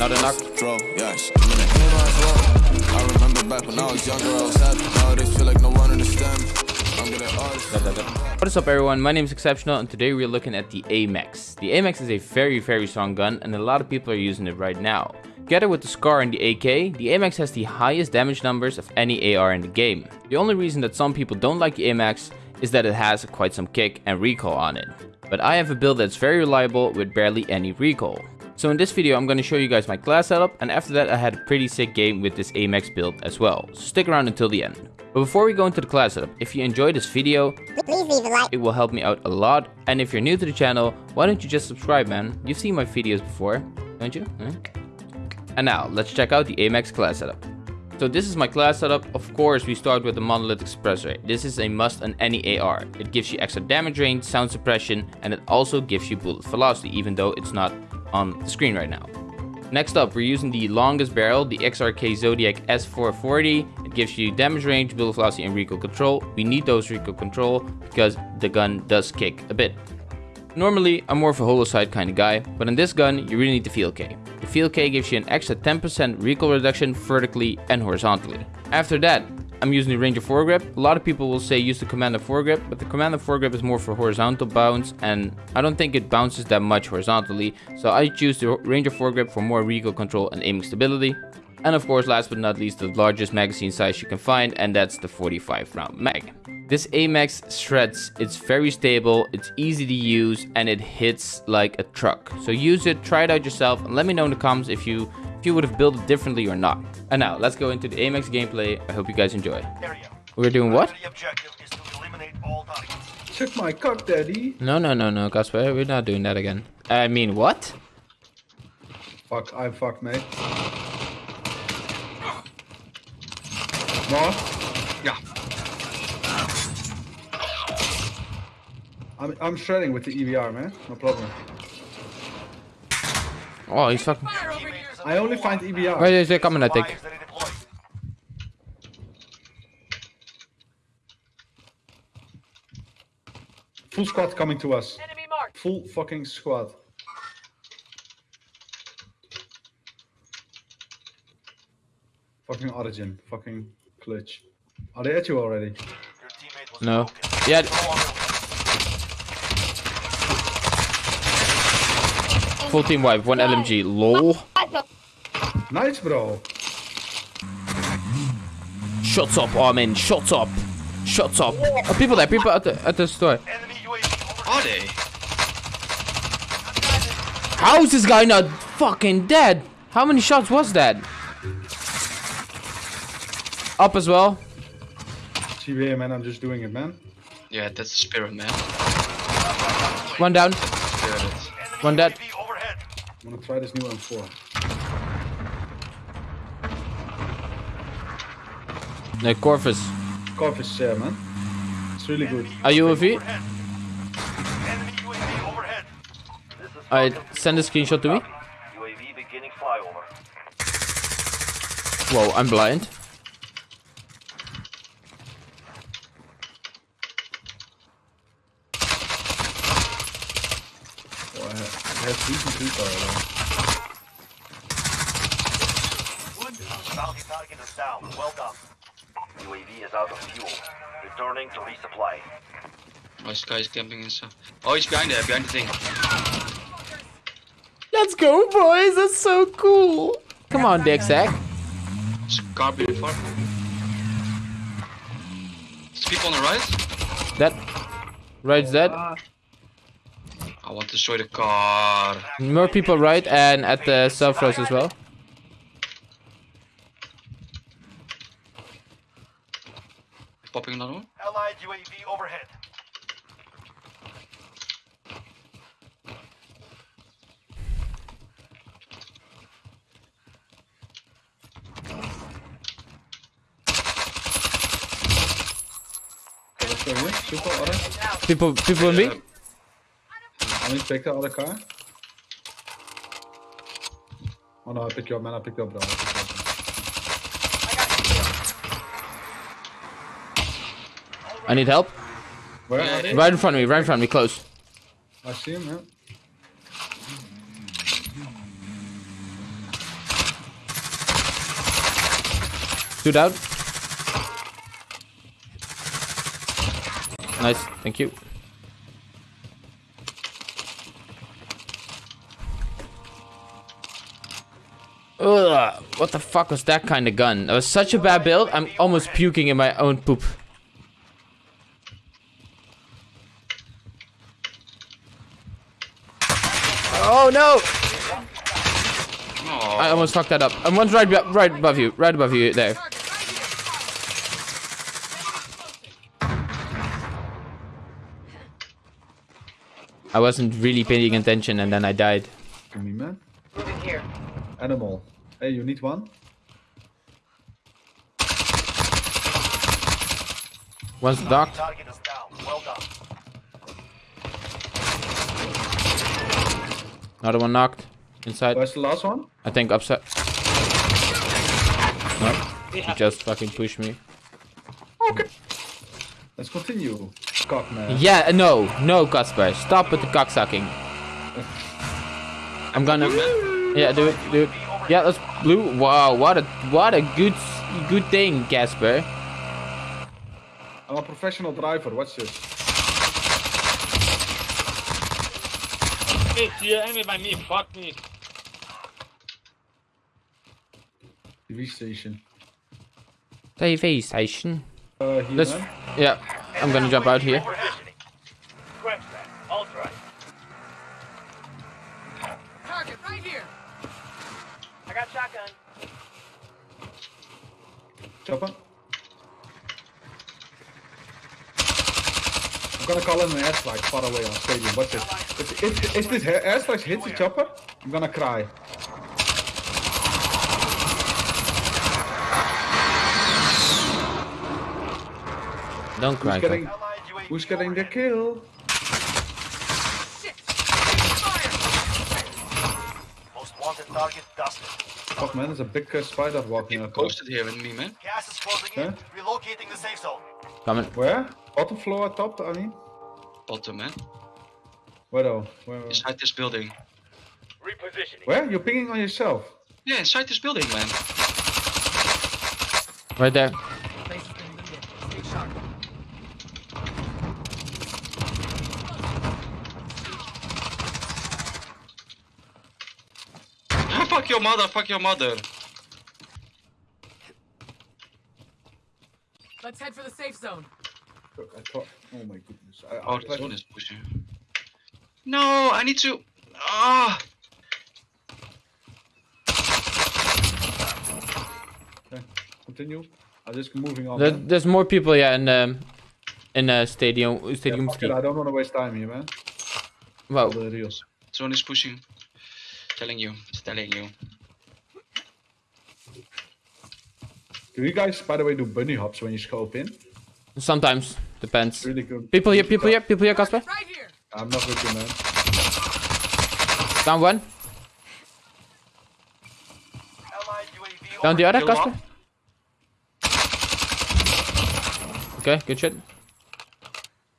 Not a knock. Throw, yeah, I'm in the low. I remember back when I was younger, I was happy. Nowadays feel like no one understand me. I'm getting artists. What is up everyone, my name is Exceptional and today we're looking at the AMAX. The AMAX is a very very strong gun and a lot of people are using it right now. Together with the SCAR and the AK, the AMAX has the highest damage numbers of any AR in the game. The only reason that some people don't like the AMAX is that it has quite some kick and recoil on it. But I have a build that's very reliable with barely any recoil. So in this video I'm going to show you guys my class setup and after that I had a pretty sick game with this AMAX build as well. So stick around until the end. But before we go into the class setup, if you enjoyed this video, Please leave a like. it will help me out a lot. And if you're new to the channel, why don't you just subscribe man? You've seen my videos before, don't you? Huh? And now, let's check out the AMAX class setup. So this is my class setup. Of course, we start with the Monolith Suppressor. This is a must on any AR. It gives you extra damage range, sound suppression, and it also gives you bullet velocity, even though it's not on the screen right now. Next up, we're using the longest barrel, the XRK Zodiac S440. It gives you damage range, bullet velocity, and recoil control. We need those recoil control because the gun does kick a bit. Normally, I'm more of a holo sight kind of guy, but in this gun, you really need the field K. The field K gives you an extra 10% recoil reduction vertically and horizontally. After that, I'm using the Ranger foregrip. A lot of people will say use the Commando foregrip, but the Commando foregrip is more for horizontal bounce, and I don't think it bounces that much horizontally, so I choose the Ranger foregrip for more recoil control and aiming stability. And of course, last but not least, the largest magazine size you can find, and that's the 45 round mag. This AMAX shreds, it's very stable, it's easy to use, and it hits like a truck. So use it, try it out yourself, and let me know in the comments if you if you would have built it differently or not. And now, let's go into the AMAX gameplay. I hope you guys enjoy. We're doing what? The objective is to eliminate all targets. Check my cock, daddy. No, no, no, no, Casper, we're not doing that again. I mean, what? Fuck, I fuck, mate. More? Yeah. I'm, I'm shredding with the EBR, man. No problem. Oh, he's fucking... I only find EBR. EVR. Wait, they're coming, I think. Fires ready deployed. Full squad coming to us. Full fucking squad. Fucking Origin. Fucking Glitch. Are they at you already? Your teammate was No. broken. Yeah, full team wipe, one LMG. LOL. Nice, bro. Shut up, Armin. Shut up. Shut up. Oh, people there. People at the at the store. enemy UAV over. Are they? How is this guy not fucking dead? How many shots was that? Up as well. CBA, man. I'm just doing it, man. Yeah, that's the spirit, man. One down. One dead. I'm gonna try this new M4. No, Corvus. Corvus share, man. It's really good. Are you with me? Overhead. Enemy UAV overhead. Alright, send a screenshot to me. UAV beginning flyover. Whoa, I'm blind. Oh, I have, I have decent people already. Bounty target is down. Well done. UAV is out of fuel. Returning to resupply. Oh, this guy is camping and stuff. Oh, he's behind there, behind the thing. Let's go, boys. That's so cool. Come on, Dick Sack. There's a car before. There's people on the right. That. Right's dead. I want to destroy the car. More people right and at the south road as well. Popping another one. Allied UAV overhead. Okay, let's go here. Super other. People, people in B. I need to take the other car. Oh no, I picked you up, man. I picked you up, bro. I need help. Where? Right in front of me, right in front of me, close. I see him, man. Two down. Nice, thank you. Ugh, what the fuck was that kind of gun? That was such a bad build, I'm almost puking in my own poop. Oh no! Oh, I almost fucked that up. And one's right, right above you, right above you there. I wasn't really paying attention and then I died. Give me, man. Moving here. Animal. Hey, you need one? One's docked, Target is down. Well done. Another one knocked. Inside, Where's the last one? I think upside. No, he just fucking pushed me. Okay. Let's continue. Cock, man. Yeah, no, no, Casper, stop with the cock sucking. I'm gonna. Yeah, do it, do it. Yeah, that's blue. Wow, what a what a good good thing, Casper. I'm a professional driver. Watch this. Hey, here, enemy by me, fuck me. TV station. TV station. Uh, here, Let's. man. Yeah, I'm gonna jump out here. Positioning. Scratch that. I'll try. Target right here. I got shotgun. Chopper. I'm gonna call in far away on stadium. Watch it. If, if, if this ha- airstrike hits the chopper, I'm gonna cry. Don't cry. Who's getting, Cock. Allied UAV who's getting the kill? Shit. Most wanted target dusted. Fuck man, there's a big uh, spider walking out. posted here with me, man. Gas is closing in. Relocating the safe zone. Coming. Where? Bottom floor, top, I mean? Bottom, man. Where though? Where? Inside this building. Repositioning. Where? You're pinging on yourself. Yeah, inside this building, man. Right there. Place has been looted. Stay sharp. fuck your mother, fuck your mother. Let's head for the safe zone. I thought, oh my goodness. I, I Oh, this tried- one is pushing. No, I need to. Ah, Okay, continue. I'm just moving on. There, there's more people, yeah, in um, in uh, stadium stadium fuck ski. it, I don't want to waste time here, man. Wow. All the reels. this one is pushing. Telling you, it's telling you. Do you guys, by the way, do bunny hops when you scope in? Sometimes depends. Really good. People here, people here, people here, Casper. Right here. I'm not with you, man. Down one. Down the other, Kill Casper. Okay, good shit.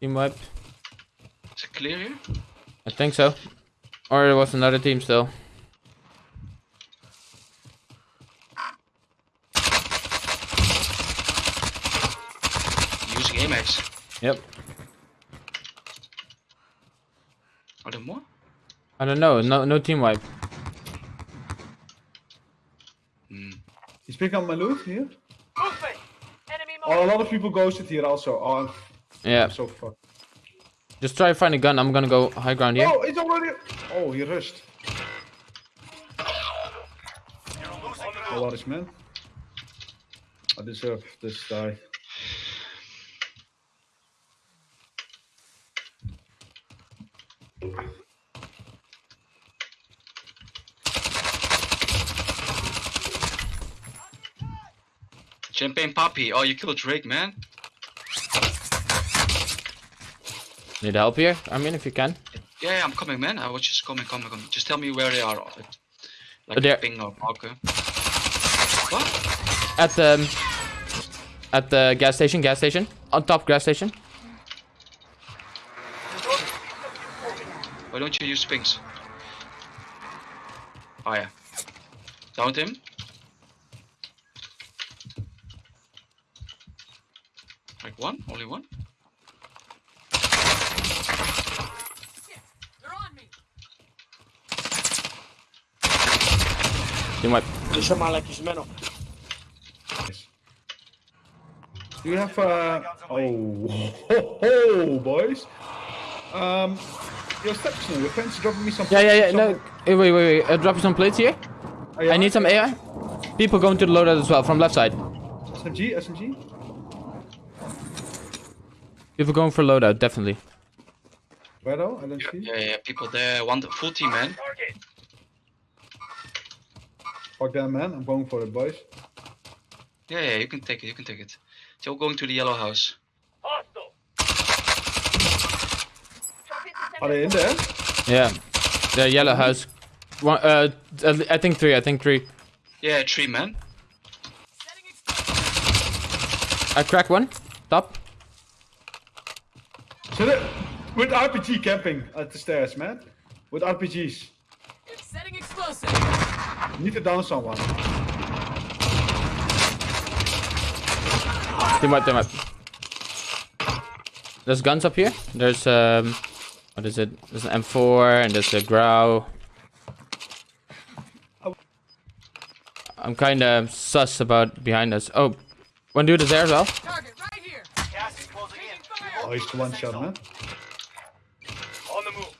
Team wipe. Is it clear here? I think so. Or it was another team still. Using AMAX. Yep. Are there more? I don't know. No, no team wipe. Hmm. You speak on my loot here? Enemy Oh, a lot of people ghosted here also. Oh, I'm Yeah. so fucked. Just try to find a gun. I'm gonna go high ground here. Oh, it's already. Oh, he rushed. You're losing the Oh, what is man? I deserve this die. Champagne Poppy. Oh, you killed Drake, man. Need help here? I mean, if you can. Yeah, yeah, I'm coming, man. I was just coming, coming, coming. Just tell me where they are. Like There. ping or marker. What? At the um, at the gas station. Gas station. On top gas station. Why don't you use pings? Oh yeah. Downed him. One? Only one? They're on me. Team wipe. Insomma, like is. Do you have uh oh ho, ho, boys? Um your section, your friends dropping me some Yeah, yeah, yeah. some- No, eh, wait, wait, wait. Uh, drop you some plates here. Oh, yeah? I need some air. People going to the loadout as well from left side. SMG, SMG. People going for loadout, definitely. Where though? I don't see. Yeah, yeah, people there. One full team, man. Fuck that man, I'm going for it boys. Yeah, yeah, you can take it, you can take it. They're all going to the yellow house. Are they in there? Yeah. The yellow house. One, uh, I think three. I think three. Yeah, three, man. I crack one. Top. So they with RPG camping at the stairs, man. With RPGs. It's Setting explosive. You need to down someone. Team wipe, team wipe. There's guns up here. There's um, what is it? There's an M4 and there's a Grau. I'm kind of sus about behind us. Oh, one dude is there as well. Target right here. Gas is closing in. Taking Oh, fire. he's the one shot, man. On the move.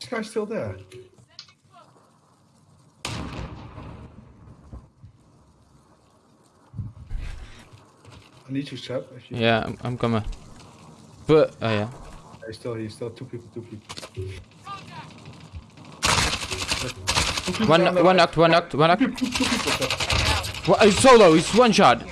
This guy's still there. I need you, Seb. If you... Yeah, I'm, I'm coming. But oh yeah. He's still, he's still two people, two people. Contact. Two people One, one knocked, one knocked, one knocked. He's solo. He's one shot.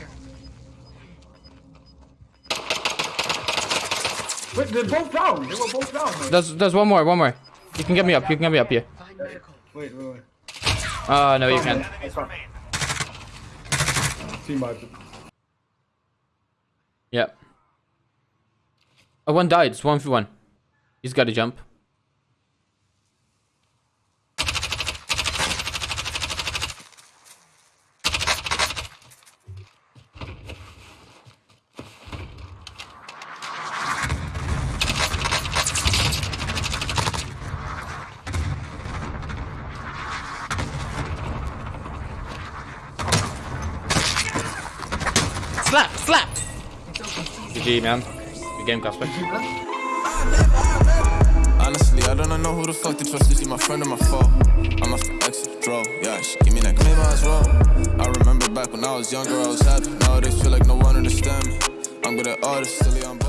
Wait, they're both down. They were both down. There's, there's one more, one more. You can get me up. You can get me up here. Wait, wait, wait. Oh no, you can't. Team. Yeah. Oh, one died. It's one for one. He's got to jump. Slap! Slap! GG, man. Good game, Casper. Honestly, I don't know who the fuck to trust. Is he my friend or my foe? I'm off the exit, draw. Yeah, she give me that claim as well. I remember back when I was younger, I was happy. Nowadays, feel like no one understand me. I'm good at artists, silly, I'm bad.